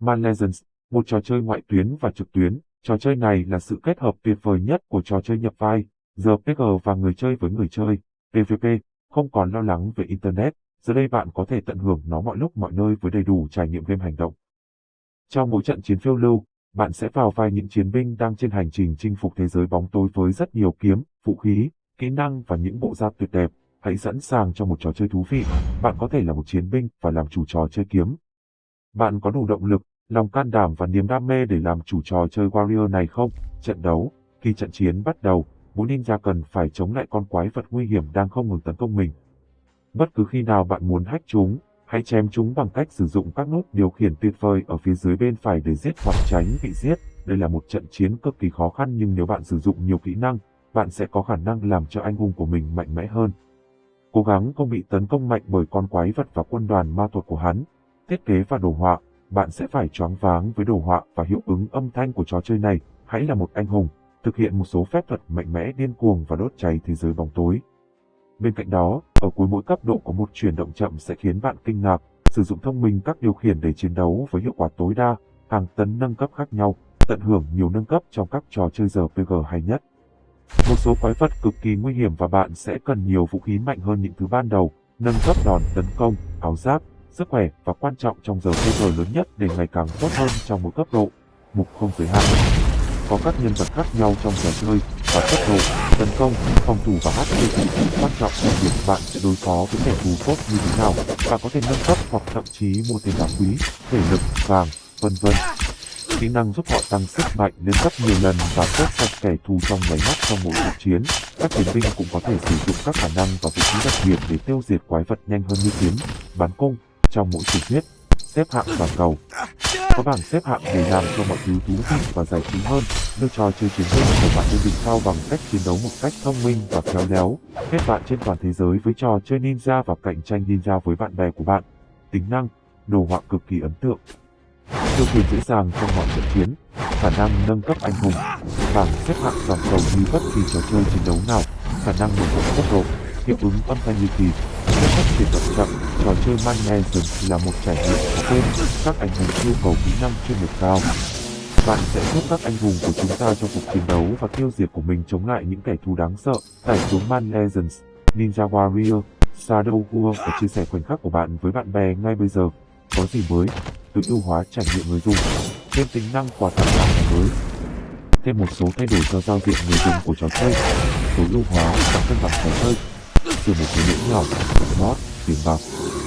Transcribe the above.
Man Legends, một trò chơi ngoại tuyến và trực tuyến. Trò chơi này là sự kết hợp tuyệt vời nhất của trò chơi nhập vai, RPG và người chơi với người chơi, PvP, không còn lo lắng về Internet. Giờ đây bạn có thể tận hưởng nó mọi lúc mọi nơi với đầy đủ trải nghiệm game hành động. Trong mỗi trận chiến phiêu lưu, bạn sẽ vào vai những chiến binh đang trên hành trình chinh phục thế giới bóng tối với rất nhiều kiếm, vũ khí, kỹ năng và những bộ giáp tuyệt đẹp. Hãy sẵn sàng cho một trò chơi thú vị. Bạn có thể là một chiến binh và làm chủ trò chơi kiếm. Bạn có đủ động lực, lòng can đảm và niềm đam mê để làm chủ trò chơi Warrior này không? Trận đấu, khi trận chiến bắt đầu, mỗi ninja cần phải chống lại con quái vật nguy hiểm đang không ngừng tấn công mình. Bất cứ khi nào bạn muốn hack chúng, hãy chém chúng bằng cách sử dụng các nút điều khiển tuyệt vời ở phía dưới bên phải để giết hoặc tránh bị giết. Đây là một trận chiến cực kỳ khó khăn nhưng nếu bạn sử dụng nhiều kỹ năng, bạn sẽ có khả năng làm cho anh hùng của mình mạnh mẽ hơn. Cố gắng không bị tấn công mạnh bởi con quái vật và quân đoàn ma thuật của hắn. Thiết kế và đồ họa, bạn sẽ phải choáng váng với đồ họa và hiệu ứng âm thanh của trò chơi này. Hãy là một anh hùng, thực hiện một số phép thuật mạnh mẽ điên cuồng và đốt cháy thế giới bóng tối. Bên cạnh đó, ở cuối mỗi cấp độ có một chuyển động chậm sẽ khiến bạn kinh ngạc, sử dụng thông minh các điều khiển để chiến đấu với hiệu quả tối đa, hàng tấn nâng cấp khác nhau, tận hưởng nhiều nâng cấp trong các trò chơi RPG hay nhất. Một số quái vật cực kỳ nguy hiểm và bạn sẽ cần nhiều vũ khí mạnh hơn những thứ ban đầu, nâng cấp đòn tấn công, áo giáp, sức khỏe và quan trọng trong giờ RPG lớn nhất để ngày càng tốt hơn trong mỗi cấp độ. Mục không giới hạn có các nhân vật khác nhau trong trò chơi và cấp độ, tấn công, phòng thủ và HP quan trọng là việc bạn sẽ đối phó với kẻ thù tốt như thế nào. và có thể nâng cấp hoặc thậm chí mua tiền đá quý, thể lực, vàng, vân vân. Kỹ năng giúp họ tăng sức mạnh lên gấp nhiều lần và quét sạch kẻ thù trong máy mắt trong mỗi cuộc chiến. Các chiến binh cũng có thể sử dụng các khả năng và vũ khí đặc biệt để tiêu diệt quái vật nhanh hơn như kiếm, bắn cung trong mỗi truyền thuyết, xếp hạng toàn cầu. Có bảng xếp hạng để làm cho mọi thứ thú vị và giải trí hơn. Đưa trò chơi chiến đấu của bạn lên đỉnh cao bằng cách chiến đấu một cách thông minh và khéo léo. Kết bạn trên toàn thế giới với trò chơi ninja và cạnh tranh ninja với bạn bè của bạn. Tính năng, đồ họa cực kỳ ấn tượng. Tiêu quyền dễ dàng trong mọi trận chiến, khả năng nâng cấp anh hùng, bảng xếp hạng toàn cầu như bất kỳ trò chơi chiến đấu nào, khả năng mở rộng tốc độ, hiệu ứng âm thanh như kỳ, Cách phát triển chậm, trò chơi Mansion là một trải nghiệm khó quên, các anh hùng yêu cầu kỹ năng chuyên nghiệp cao. Bạn sẽ giúp các anh hùng của chúng ta trong cuộc chiến đấu và tiêu diệt của mình chống lại những kẻ thù đáng sợ. Tải xuống Man Legends, Ninja Warrior, Shadow War và chia sẻ khoảnh khắc của bạn với bạn bè ngay bây giờ. Có gì mới? Tự ưu hóa trải nghiệm người dùng. Thêm tính năng quà tặng hàng mới. Thêm một số thay đổi cho giao diện người dùng của trò chơi. Tối ưu hóa và cân bằng trò chơi từ một số lỗi nhỏ, mod tiền bạc.